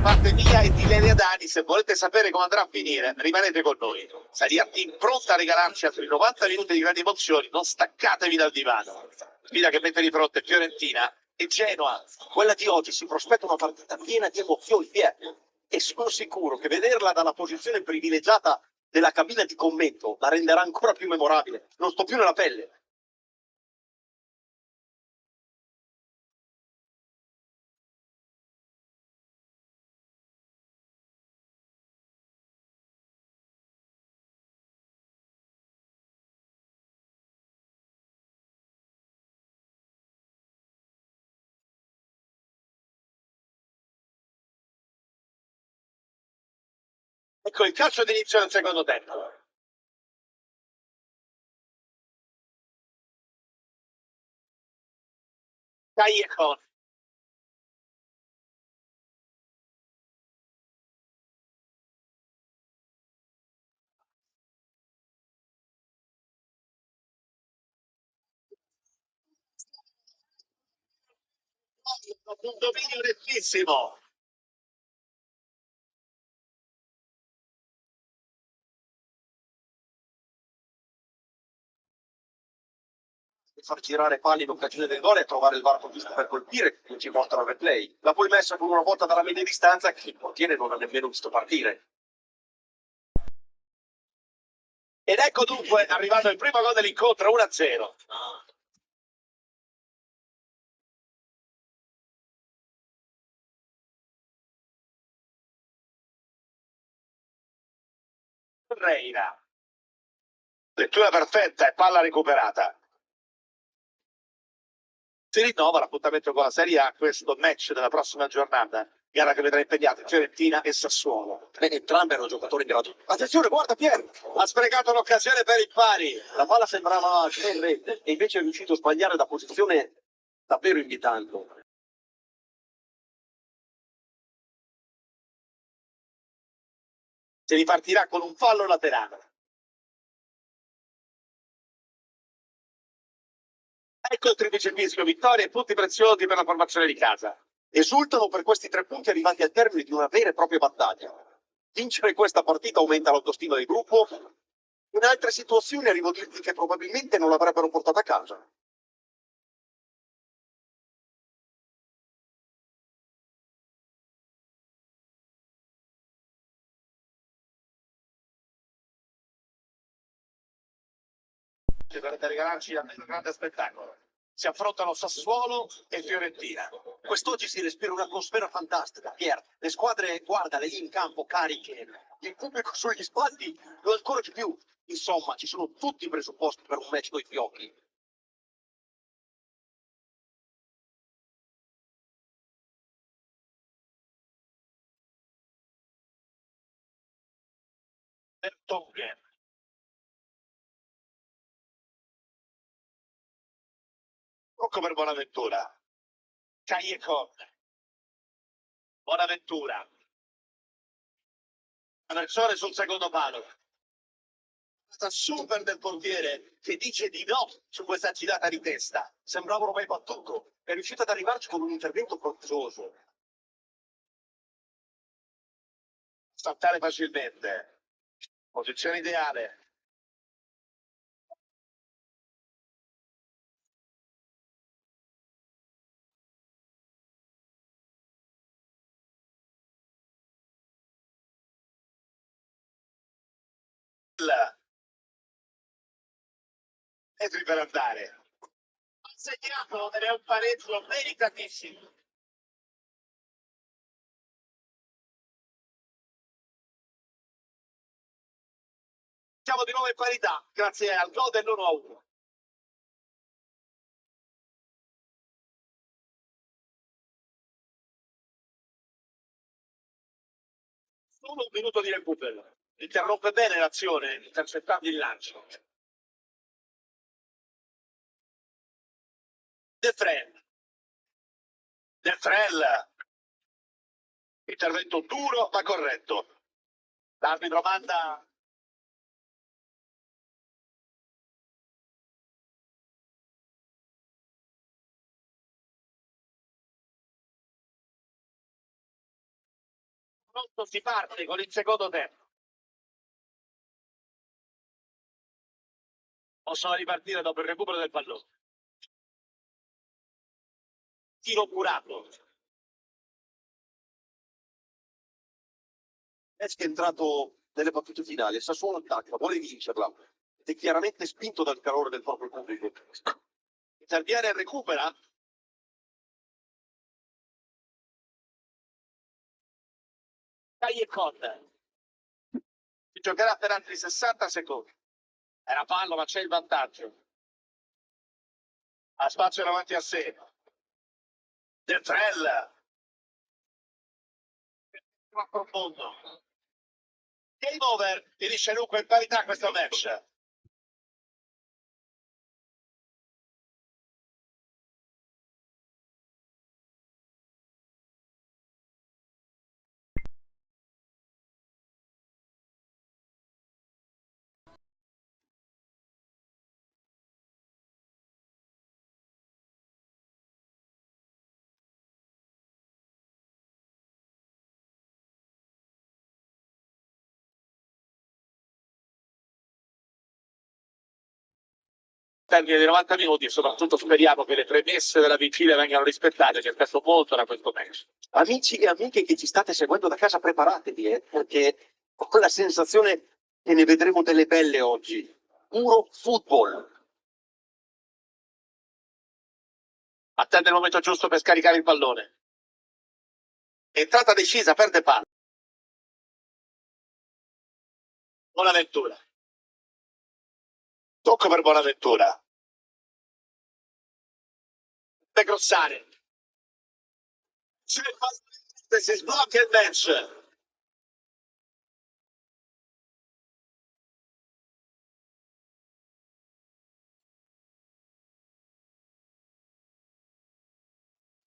parte mia e di Lelia Dani. Se volete sapere come andrà a finire, rimanete con noi. Saliatti pronta a regalarci altri 90 minuti di grandi emozioni. Non staccatevi dal divano. Sfida che mette di fronte Fiorentina e Genoa. Quella di oggi si prospetta una partita piena di emozioni, Pier. E sono sicuro che vederla dalla posizione privilegiata della cabina di commento la renderà ancora più memorabile. Non sto più nella pelle. Ecco il calcio d'inizio del secondo tempo. Callejon. Un dominio nettissimo. Far girare pali in occasione del gol e trovare il varco giusto per colpire che ci portano al replay. La poi messa con una volta dalla media distanza che il portiere non ha nemmeno visto partire. Ed ecco dunque arrivato il primo gol dell'incontro 1-0. Reina. Lettura perfetta e palla recuperata si rinnova l'appuntamento con la Serie A, questo match della prossima giornata, gara che vedrà impegnate Fiorentina e Sassuolo. Entrambi erano giocatori in grado. Attenzione, guarda Pier, ha sprecato l'occasione per il pari. La palla sembrava in rete e invece è riuscito a sbagliare da posizione davvero invitante. Si ripartirà con un fallo laterale. Ecco il tredicesimo vittoria e punti preziosi per la formazione di casa. Esultano per questi tre punti arrivati al termine di una vera e propria battaglia. Vincere questa partita aumenta l'autostima del gruppo. In altre situazioni arrivo a dirti che probabilmente non l'avrebbero portata a casa. Dovrebbe regalarci un grande spettacolo. Si affrontano Sassuolo e Fiorentina. Quest'oggi si respira un'atmosfera fantastica. Pier, le squadre, guarda, lì in campo cariche, il pubblico sugli spalti, lo ancora di più. Insomma, ci sono tutti i presupposti per un match coi fiocchi. Vertonghen. Rocco per Bonaventura. Callecon. Bonaventura. Traversone sul secondo palo. Super del portiere che dice di no su questa girata di testa. Sembrava ormai battuto. È riuscito ad arrivarci con un intervento coraggioso. Saltare facilmente. Posizione ideale. Metri per andare. Ha segnato ed è un pareggio meritatissimo. Siamo di nuovo in parità grazie al gol dell'1 a 1. Solo un minuto di recupero. Interrompe bene l'azione intercettando il lancio. De Frel. De Frel. Intervento duro ma corretto. L'arbitro manda pronto si parte con il secondo tempo. Possono ripartire dopo il recupero del pallone. Tiro curato. Pesca è entrato nelle battute finali, il Sassuolo attacca, vuole vincerla ed è chiaramente spinto dal calore del proprio pubblico. Interviene e recupera. Dai e con. Si giocherà per altri 60 secondi. Era fallo, ma c'è il vantaggio. Ha spazio davanti a sé. De Trell. Ma profondo. Game over. Finisce dunque in parità questo match. Termine dei 90 minuti e soprattutto speriamo che le premesse della vigilia vengano rispettate, ci aspetto molto da questo match. Amici e amiche che ci state seguendo da casa, preparatevi, eh, perché ho la sensazione che ne vedremo delle belle oggi. Puro football. Attende il momento giusto per scaricare il pallone. Entrata decisa, perde palla. Buonaventura. Tocco per Buonaventura. Per. Il pallone, si sblocca il match.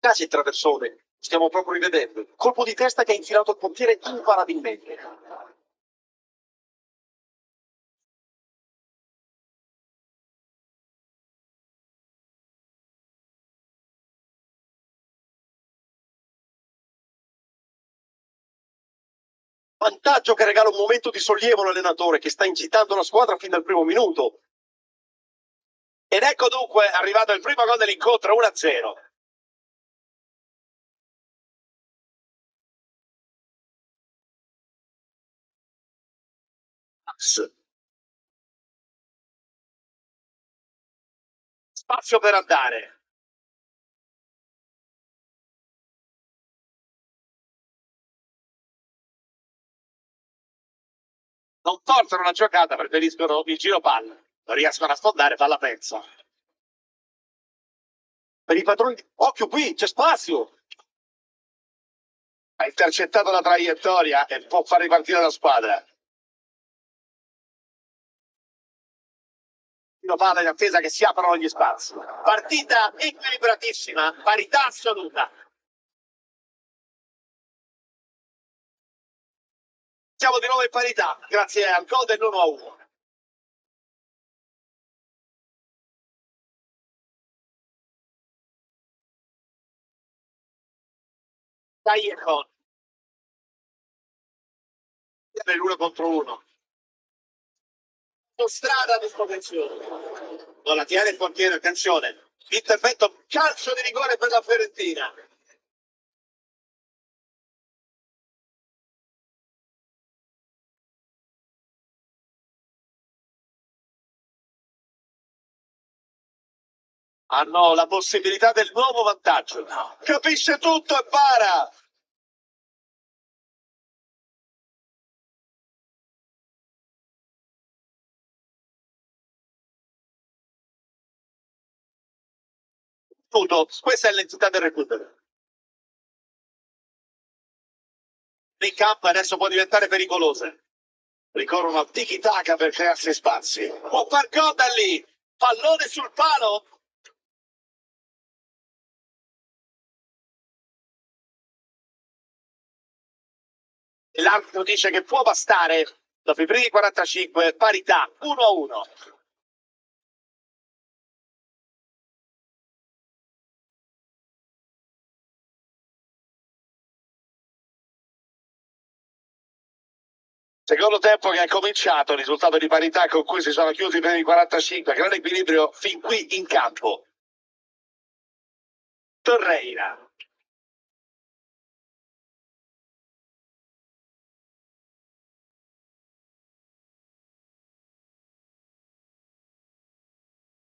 Casi tra persone, stiamo proprio rivedendo. Colpo di testa che ha infilato il portiere imparabilmente. Vantaggio che regala un momento di sollievo all'allenatore che sta incitando la squadra fin dal primo minuto. Ed ecco dunque arrivato il primo gol dell'incontro 1-0. Spazio per andare. Non forzano la giocata, preferiscono il giro palla. Non riescono a sfondare, palla pezza. Per i padroni, occhio qui, c'è spazio. Ha intercettato la traiettoria e può far ripartire la squadra. Tiro palla in attesa che si aprono gli spazi. Partita equilibratissima, parità assoluta. Siamo di nuovo in parità, grazie al gol dell'1 a 1. Dai e con. L'uno contro uno. Strada a disposizione. Non la tiene il portiere, attenzione. Intervento, calcio di rigore per la Fiorentina. Hanno la possibilità del nuovo vantaggio. Capisce tutto e para. Tutto. Questa è l'entità del recupero. In campo adesso può diventare pericolosa. Ricorrono al tiki-taka per crearsi spazi. Può far gol da lì. Pallone sul palo. L'arbitro dice che può bastare dopo i primi 45 parità 1 a 1 Secondo tempo che è cominciato, risultato di parità con cui si sono chiusi i 45, grande equilibrio fin qui in campo. Torreira.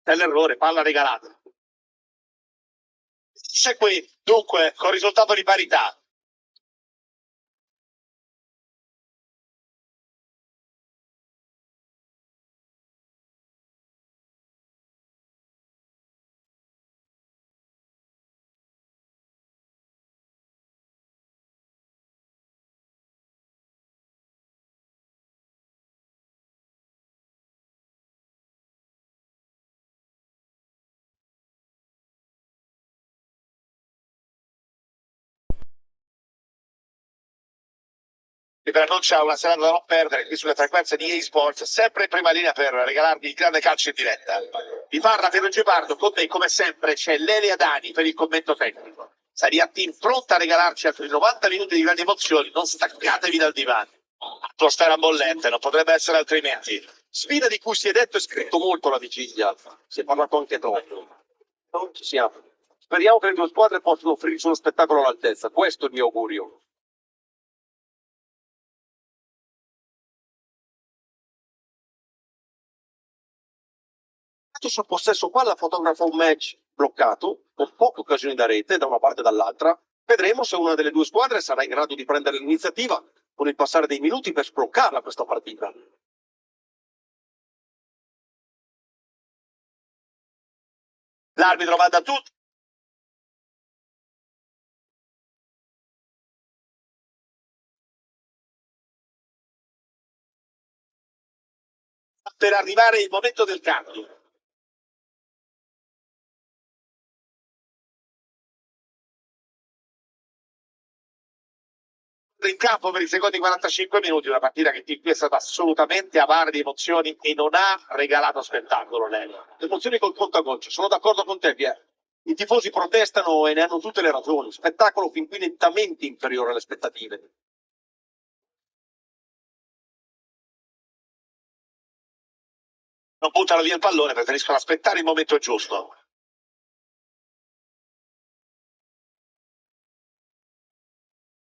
È l'errore, palla regalata. C'è qui, dunque, con risultato di parità. Vi preannuncia una serata da non perdere qui sulle frequenze di eSports, sempre in prima linea per regalarvi il grande calcio in diretta. Vi parla Piero Gepardo, con me come sempre c'è Lelia Dani per il commento tecnico. Saria Team pronta a regalarci altri 90 minuti di grandi emozioni, non staccatevi dal divano. Atmosfera bollente, non potrebbe essere altrimenti. Sfida di cui si è detto e scritto molto la vigilia, si è parlato anche troppo. Non ci siamo. Speriamo che le due squadre possano offrirci uno spettacolo all'altezza, questo è il mio augurio. Sul possesso palla fotografa un match bloccato, con poche occasioni da rete da una parte e dall'altra. Vedremo se una delle due squadre sarà in grado di prendere l'iniziativa con il passare dei minuti per sbloccarla questa partita. L'arbitro va da tutti. Per arrivare il momento del cambio. In campo per i secondi 45 minuti, una partita che qui è stata assolutamente avara di emozioni e non ha regalato spettacolo. Lei. Emozioni col conto goccia, sono d'accordo con te, Pier. I tifosi protestano e ne hanno tutte le ragioni. Spettacolo fin qui nettamente inferiore alle aspettative. Non buttano via il pallone, preferiscono aspettare il momento giusto.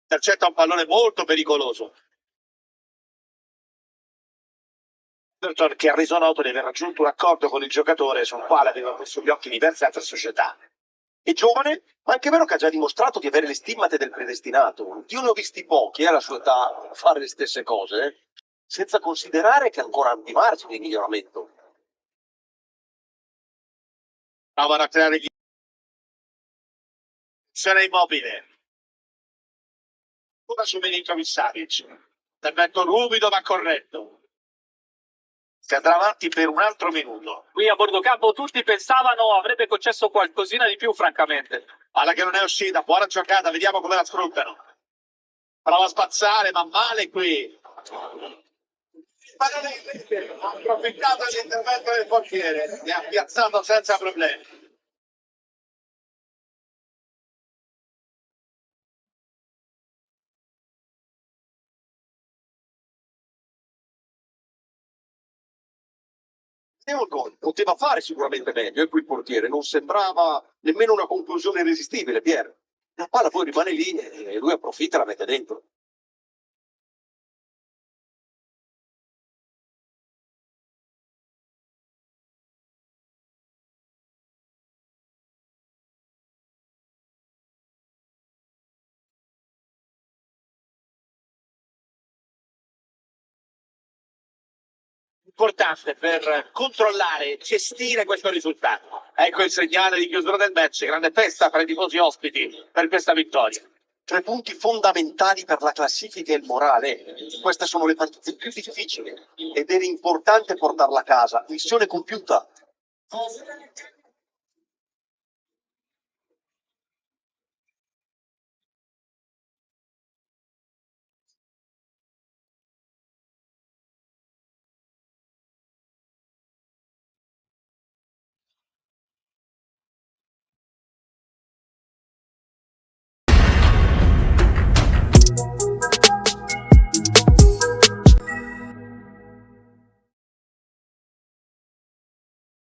Intercetta un pallone molto pericoloso. Everton che ha reso noto di aver raggiunto un accordo con il giocatore sul quale aveva messo gli occhi diverse altre società. È giovane, ma anche vero che ha già dimostrato di avere le stimmate del predestinato. Io ne ho visti pochi alla sua età fare le stesse cose, senza considerare che ancora di margine di miglioramento. Provano a creare gli... Immobile ancora su Milinkovic Savic. Intervento ruvido ma corretto. Si andrà avanti per un altro minuto. Qui a bordo campo tutti pensavano avrebbe concesso qualcosina di più, francamente. Palla che non è uscita, buona giocata, vediamo come la sfruttano. Prova a spazzare, ma male qui. Ha approfittato dell'intervento del portiere e ha piazzato senza problemi. Gol, poteva fare sicuramente meglio e qui il portiere non sembrava nemmeno una conclusione irresistibile, Pier. La palla poi rimane lì e lui approfitta e la mette dentro. Importante per controllare e gestire questo risultato. Ecco il segnale di chiusura del match, grande festa per i tifosi ospiti per questa vittoria. Tre punti fondamentali per la classifica e il morale. Queste sono le partite più difficili ed era importante portarla a casa. Missione compiuta.